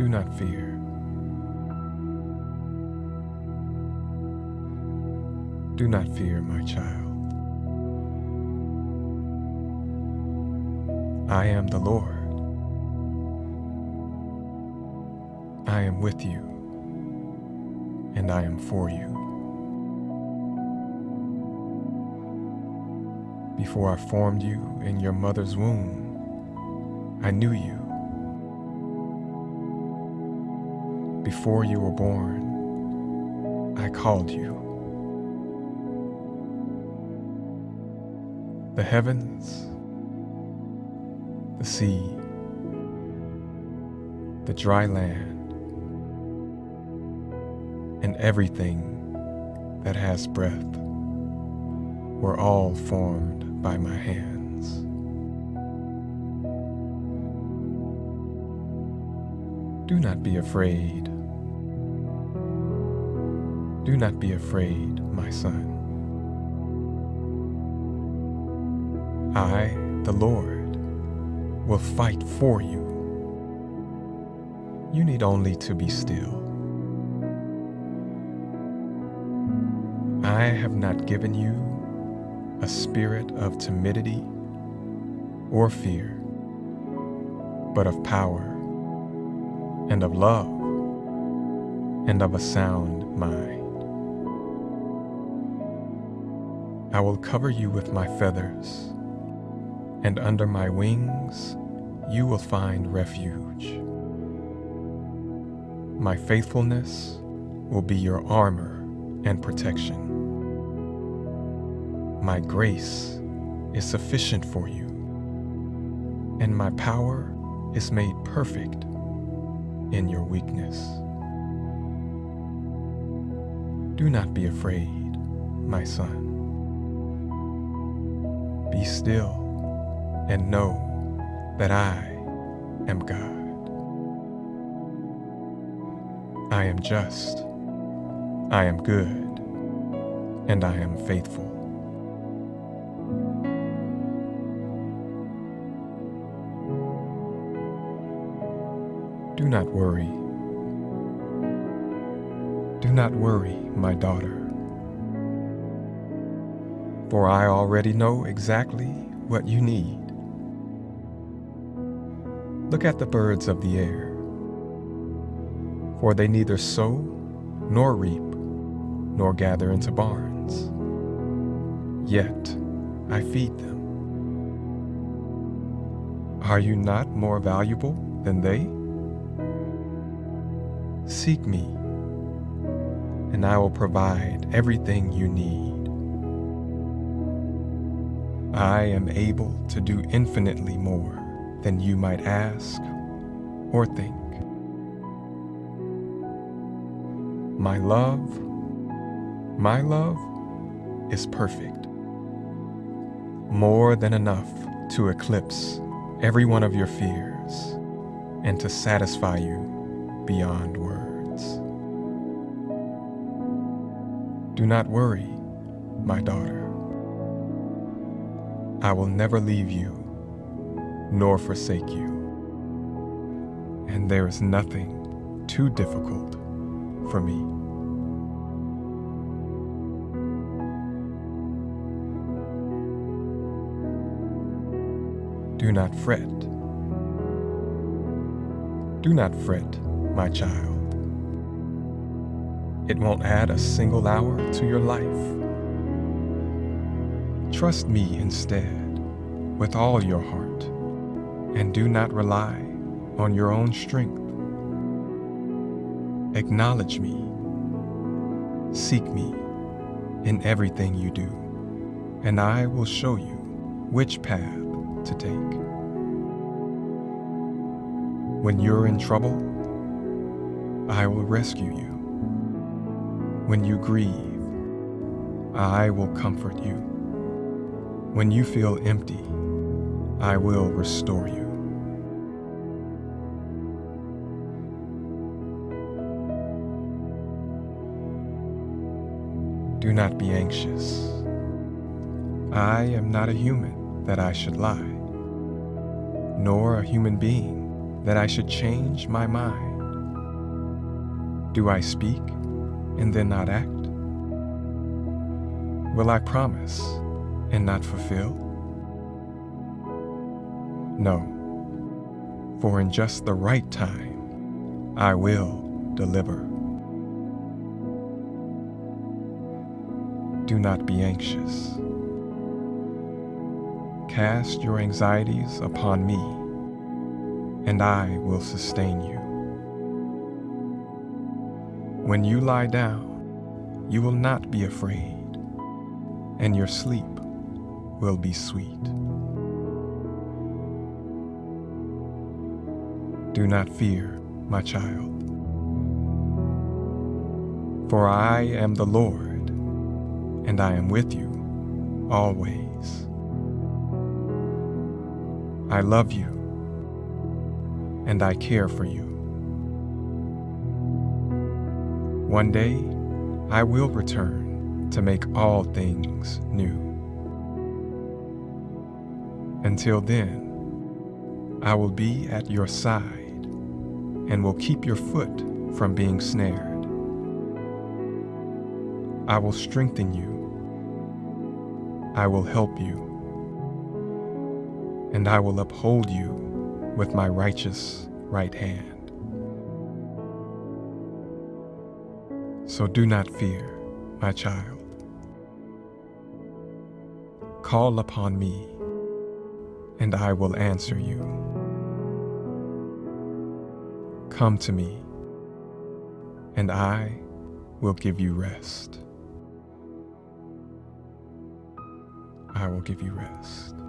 Do not fear. Do not fear, my child. I am the Lord. I am with you, and I am for you. Before I formed you in your mother's womb, I knew you. Before you were born, I called you. The heavens, the sea, the dry land, and everything that has breath were all formed by my hands. Do not be afraid. Do not be afraid, my son. I, the Lord, will fight for you. You need only to be still. I have not given you a spirit of timidity or fear, but of power and of love and of a sound mind. I will cover you with my feathers, and under my wings you will find refuge. My faithfulness will be your armor and protection. My grace is sufficient for you, and my power is made perfect in your weakness. Do not be afraid, my son. Be still and know that I am God. I am just, I am good, and I am faithful. Do not worry. Do not worry, my daughter. For I already know exactly what you need. Look at the birds of the air. For they neither sow, nor reap, nor gather into barns. Yet I feed them. Are you not more valuable than they? Seek me, and I will provide everything you need. I am able to do infinitely more than you might ask or think. My love, my love is perfect. More than enough to eclipse every one of your fears and to satisfy you beyond words. Do not worry, my daughter. I will never leave you nor forsake you. And there is nothing too difficult for me. Do not fret. Do not fret, my child. It won't add a single hour to your life. Trust me instead with all your heart and do not rely on your own strength. Acknowledge me. Seek me in everything you do, and I will show you which path to take. When you're in trouble, I will rescue you. When you grieve, I will comfort you. When you feel empty, I will restore you. Do not be anxious. I am not a human that I should lie, nor a human being that I should change my mind. Do I speak and then not act? Will I promise and not fulfill? No, for in just the right time, I will deliver. Do not be anxious. Cast your anxieties upon me, and I will sustain you. When you lie down, you will not be afraid, and your sleep will be sweet. Do not fear, my child, for I am the Lord, and I am with you always. I love you, and I care for you. One day, I will return to make all things new. Until then, I will be at your side and will keep your foot from being snared. I will strengthen you. I will help you. And I will uphold you with my righteous right hand. So do not fear, my child. Call upon me, and I will answer you. Come to me, and I will give you rest. I will give you rest.